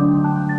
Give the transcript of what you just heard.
Música